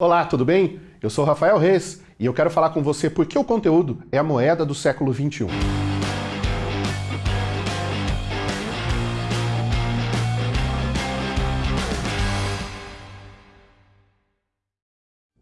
Olá, tudo bem? Eu sou Rafael Reis e eu quero falar com você por que o conteúdo é a moeda do século XXI.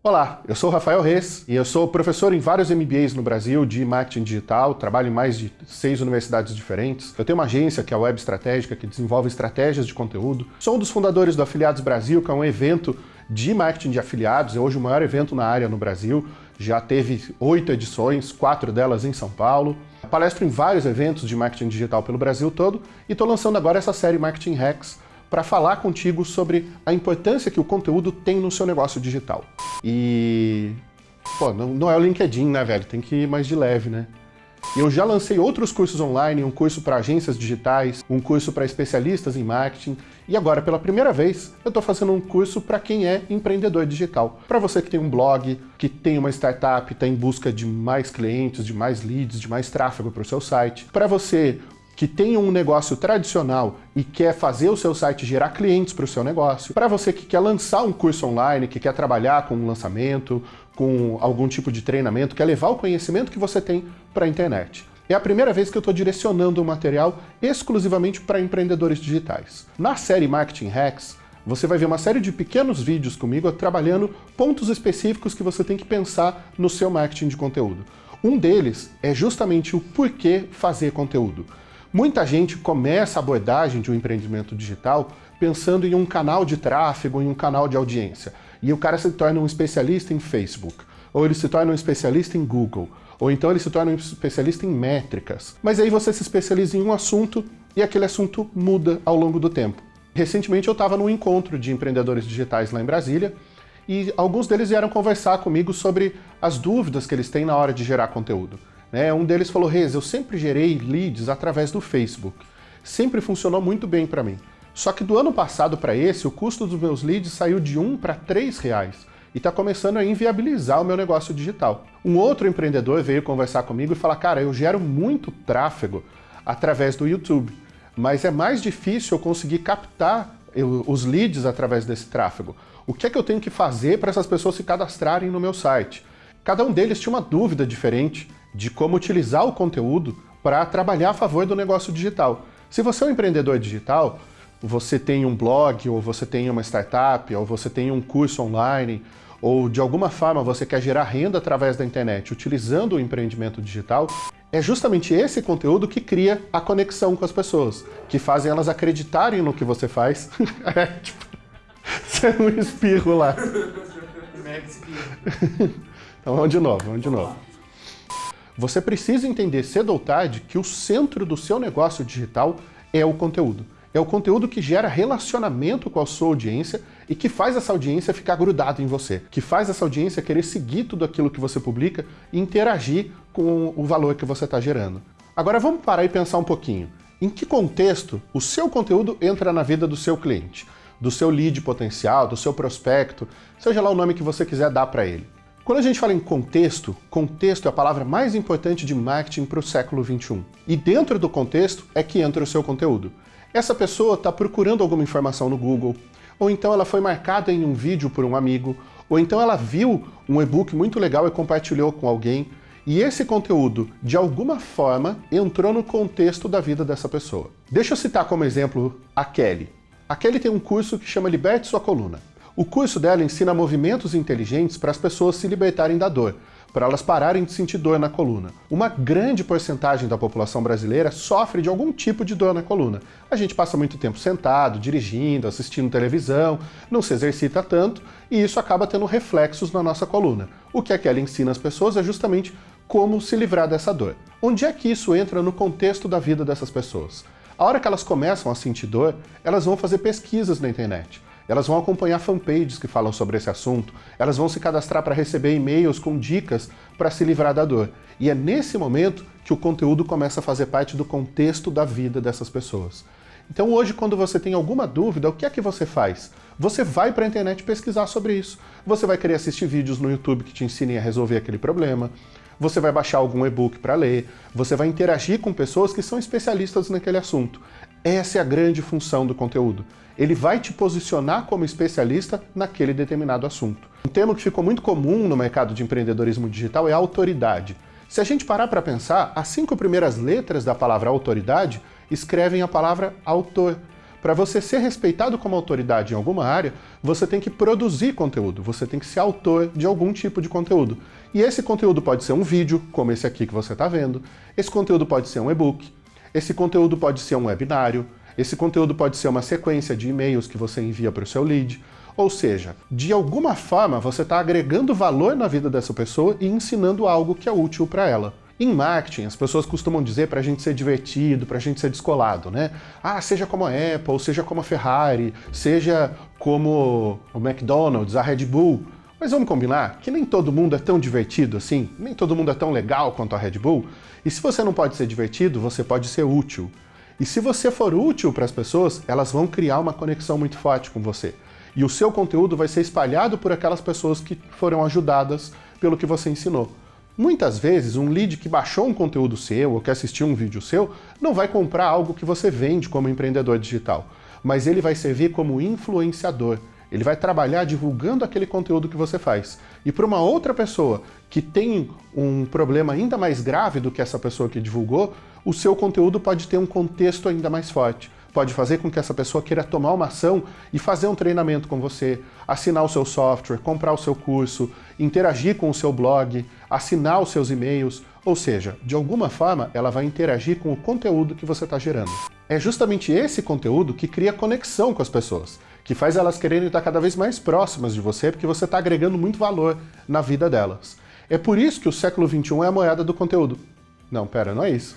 Olá, eu sou Rafael Reis e eu sou professor em vários MBAs no Brasil de marketing digital, trabalho em mais de seis universidades diferentes. Eu tenho uma agência que é a Web Estratégica, que desenvolve estratégias de conteúdo. Sou um dos fundadores do Afiliados Brasil, que é um evento de marketing de afiliados, é hoje o maior evento na área no Brasil, já teve oito edições, quatro delas em São Paulo. Palestro em vários eventos de marketing digital pelo Brasil todo e estou lançando agora essa série Marketing Hacks, para falar contigo sobre a importância que o conteúdo tem no seu negócio digital. E... Pô, não, não é o LinkedIn, né, velho? Tem que ir mais de leve, né? Eu já lancei outros cursos online, um curso para agências digitais, um curso para especialistas em marketing, e agora, pela primeira vez, eu estou fazendo um curso para quem é empreendedor digital. Para você que tem um blog, que tem uma startup, está em busca de mais clientes, de mais leads, de mais tráfego para o seu site. Para você que tem um negócio tradicional e quer fazer o seu site gerar clientes para o seu negócio, para você que quer lançar um curso online, que quer trabalhar com um lançamento, com algum tipo de treinamento, quer levar o conhecimento que você tem para a internet. É a primeira vez que eu estou direcionando o material exclusivamente para empreendedores digitais. Na série Marketing Hacks, você vai ver uma série de pequenos vídeos comigo trabalhando pontos específicos que você tem que pensar no seu marketing de conteúdo. Um deles é justamente o porquê fazer conteúdo. Muita gente começa a abordagem de um empreendimento digital pensando em um canal de tráfego, em um canal de audiência. E o cara se torna um especialista em Facebook, ou ele se torna um especialista em Google, ou então ele se torna um especialista em métricas. Mas aí você se especializa em um assunto e aquele assunto muda ao longo do tempo. Recentemente eu estava num encontro de empreendedores digitais lá em Brasília, e alguns deles vieram conversar comigo sobre as dúvidas que eles têm na hora de gerar conteúdo. Né? Um deles falou, Reis, eu sempre gerei leads através do Facebook. Sempre funcionou muito bem para mim. Só que do ano passado para esse, o custo dos meus leads saiu de 1 para 3 reais e está começando a inviabilizar o meu negócio digital. Um outro empreendedor veio conversar comigo e falar, cara, eu gero muito tráfego através do YouTube, mas é mais difícil eu conseguir captar os leads através desse tráfego. O que é que eu tenho que fazer para essas pessoas se cadastrarem no meu site? Cada um deles tinha uma dúvida diferente de como utilizar o conteúdo para trabalhar a favor do negócio digital. Se você é um empreendedor digital, você tem um blog, ou você tem uma startup, ou você tem um curso online, ou de alguma forma você quer gerar renda através da internet utilizando o empreendimento digital, é justamente esse conteúdo que cria a conexão com as pessoas, que fazem elas acreditarem no que você faz. é, tipo, você é um espirro lá. então vamos de novo, vamos de novo. Você precisa entender cedo ou tarde que o centro do seu negócio digital é o conteúdo. É o conteúdo que gera relacionamento com a sua audiência e que faz essa audiência ficar grudada em você, que faz essa audiência querer seguir tudo aquilo que você publica e interagir com o valor que você está gerando. Agora vamos parar e pensar um pouquinho. Em que contexto o seu conteúdo entra na vida do seu cliente, do seu lead potencial, do seu prospecto, seja lá o nome que você quiser dar para ele. Quando a gente fala em contexto, contexto é a palavra mais importante de marketing para o século XXI. E dentro do contexto é que entra o seu conteúdo. Essa pessoa está procurando alguma informação no Google, ou então ela foi marcada em um vídeo por um amigo, ou então ela viu um e-book muito legal e compartilhou com alguém, e esse conteúdo, de alguma forma, entrou no contexto da vida dessa pessoa. Deixa eu citar como exemplo a Kelly. A Kelly tem um curso que chama Liberte Sua Coluna. O curso dela ensina movimentos inteligentes para as pessoas se libertarem da dor, para elas pararem de sentir dor na coluna. Uma grande porcentagem da população brasileira sofre de algum tipo de dor na coluna. A gente passa muito tempo sentado, dirigindo, assistindo televisão, não se exercita tanto, e isso acaba tendo reflexos na nossa coluna. O que a Kelly ensina as pessoas é justamente como se livrar dessa dor. Onde é que isso entra no contexto da vida dessas pessoas? A hora que elas começam a sentir dor, elas vão fazer pesquisas na internet. Elas vão acompanhar fanpages que falam sobre esse assunto, elas vão se cadastrar para receber e-mails com dicas para se livrar da dor. E é nesse momento que o conteúdo começa a fazer parte do contexto da vida dessas pessoas. Então hoje, quando você tem alguma dúvida, o que é que você faz? Você vai para a internet pesquisar sobre isso. Você vai querer assistir vídeos no YouTube que te ensinem a resolver aquele problema. Você vai baixar algum e-book para ler, você vai interagir com pessoas que são especialistas naquele assunto. Essa é a grande função do conteúdo. Ele vai te posicionar como especialista naquele determinado assunto. Um termo que ficou muito comum no mercado de empreendedorismo digital é autoridade. Se a gente parar para pensar, as cinco primeiras letras da palavra autoridade escrevem a palavra autor. Para você ser respeitado como autoridade em alguma área, você tem que produzir conteúdo, você tem que ser autor de algum tipo de conteúdo. E esse conteúdo pode ser um vídeo, como esse aqui que você está vendo, esse conteúdo pode ser um e-book, esse conteúdo pode ser um webinário, esse conteúdo pode ser uma sequência de e-mails que você envia para o seu lead, ou seja, de alguma forma você está agregando valor na vida dessa pessoa e ensinando algo que é útil para ela. Em marketing, as pessoas costumam dizer para a gente ser divertido, para a gente ser descolado, né? Ah, seja como a Apple, seja como a Ferrari, seja como o McDonald's, a Red Bull. Mas vamos combinar que nem todo mundo é tão divertido assim, nem todo mundo é tão legal quanto a Red Bull. E se você não pode ser divertido, você pode ser útil. E se você for útil para as pessoas, elas vão criar uma conexão muito forte com você e o seu conteúdo vai ser espalhado por aquelas pessoas que foram ajudadas pelo que você ensinou. Muitas vezes, um lead que baixou um conteúdo seu ou que assistiu um vídeo seu não vai comprar algo que você vende como empreendedor digital, mas ele vai servir como influenciador. Ele vai trabalhar divulgando aquele conteúdo que você faz. E para uma outra pessoa que tem um problema ainda mais grave do que essa pessoa que divulgou, o seu conteúdo pode ter um contexto ainda mais forte pode fazer com que essa pessoa queira tomar uma ação e fazer um treinamento com você, assinar o seu software, comprar o seu curso, interagir com o seu blog, assinar os seus e-mails, ou seja, de alguma forma ela vai interagir com o conteúdo que você está gerando. É justamente esse conteúdo que cria conexão com as pessoas, que faz elas quererem estar cada vez mais próximas de você, porque você está agregando muito valor na vida delas. É por isso que o século XXI é a moeda do conteúdo. Não, pera, não é isso.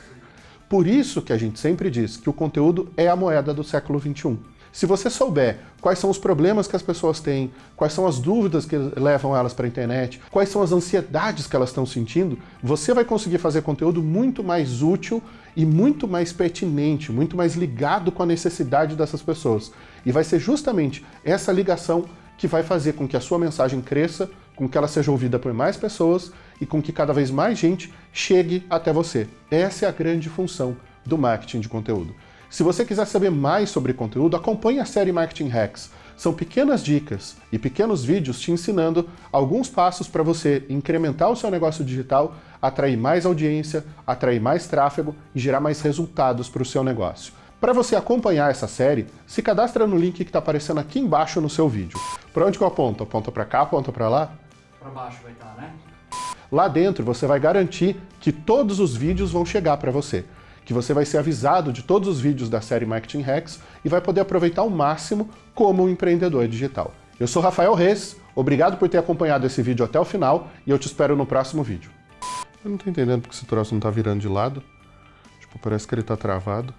Por isso que a gente sempre diz que o conteúdo é a moeda do século XXI. Se você souber quais são os problemas que as pessoas têm, quais são as dúvidas que levam elas para a internet, quais são as ansiedades que elas estão sentindo, você vai conseguir fazer conteúdo muito mais útil e muito mais pertinente, muito mais ligado com a necessidade dessas pessoas. E vai ser justamente essa ligação que vai fazer com que a sua mensagem cresça, com que ela seja ouvida por mais pessoas e com que cada vez mais gente chegue até você. Essa é a grande função do marketing de conteúdo. Se você quiser saber mais sobre conteúdo, acompanhe a série Marketing Hacks. São pequenas dicas e pequenos vídeos te ensinando alguns passos para você incrementar o seu negócio digital, atrair mais audiência, atrair mais tráfego e gerar mais resultados para o seu negócio. Para você acompanhar essa série, se cadastra no link que está aparecendo aqui embaixo no seu vídeo. Para onde que eu aponto? Aponta para cá, aponta para lá? Para baixo vai estar, né? Lá dentro você vai garantir que todos os vídeos vão chegar para você, que você vai ser avisado de todos os vídeos da série Marketing Hacks e vai poder aproveitar ao máximo como um empreendedor digital. Eu sou Rafael Reis, obrigado por ter acompanhado esse vídeo até o final e eu te espero no próximo vídeo. Eu não tô entendendo porque esse troço não tá virando de lado. Tipo, parece que ele tá travado.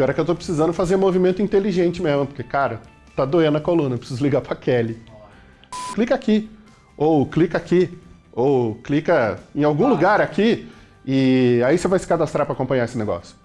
Pior é que eu tô precisando fazer movimento inteligente mesmo, porque, cara, tá doendo a coluna, eu preciso ligar pra Kelly. Clica aqui, ou clica aqui, ou clica em algum lugar aqui e aí você vai se cadastrar para acompanhar esse negócio.